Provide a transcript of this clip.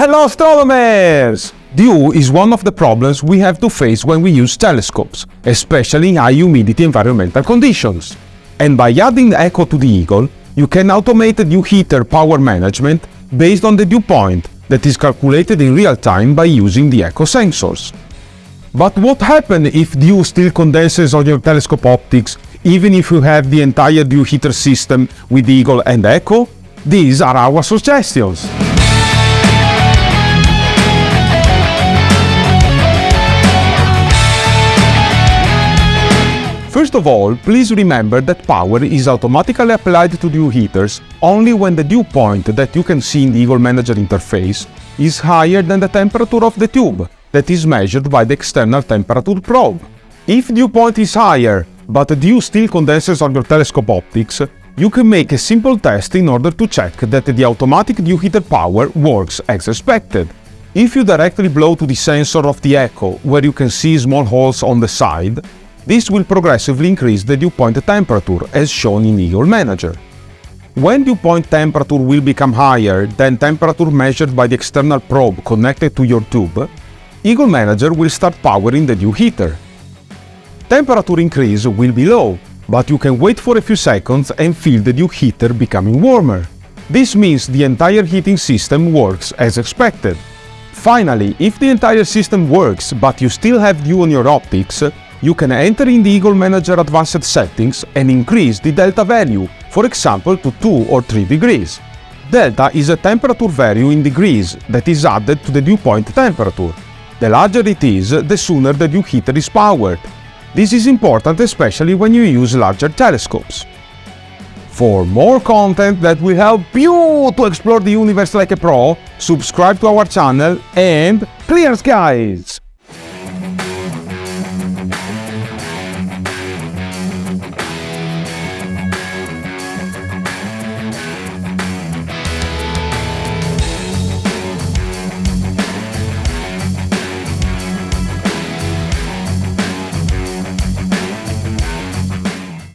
Hello astronomers! Dew is one of the problems we have to face when we use telescopes, especially in high humidity environmental conditions. And by adding ECCO to the Eagle, you can automate the dew heater power management based on the dew point that is calculated in real time by using the ECCO sensors. But what happens if dew still condenses on your telescope optics, even if you have the entire dew heater system with Eagle and ECCO? These are our suggestions. First of all, please remember that power is automatically applied to dew heaters only when the dew point that you can see in the Eagle Manager interface is higher than the temperature of the tube that is measured by the external temperature probe. If dew point is higher, but dew still condenses on your telescope optics, you can make a simple test in order to check that the automatic dew heater power works as expected. If you directly blow to the sensor of the ECCO, where you can see small holes on the side, this will progressively increase the dew point temperature, as shown in Eagle Manager. When dew point temperature will become higher than temperature measured by the external probe connected to your tube, Eagle Manager will start powering the dew heater. Temperature increase will be low, but you can wait for a few seconds and feel the dew heater becoming warmer. This means the entire heating system works as expected. Finally, if the entire system works but you still have dew on your optics, you can enter in the Eagle Manager advanced settings and increase the delta value, for example to 2 or 3 degrees. Delta is a temperature value in degrees that is added to the dew point temperature. The larger it is, the sooner the dew heater is powered. This is important especially when you use larger telescopes. For more content that will help you to explore the universe like a pro, subscribe to our channel and clear skies!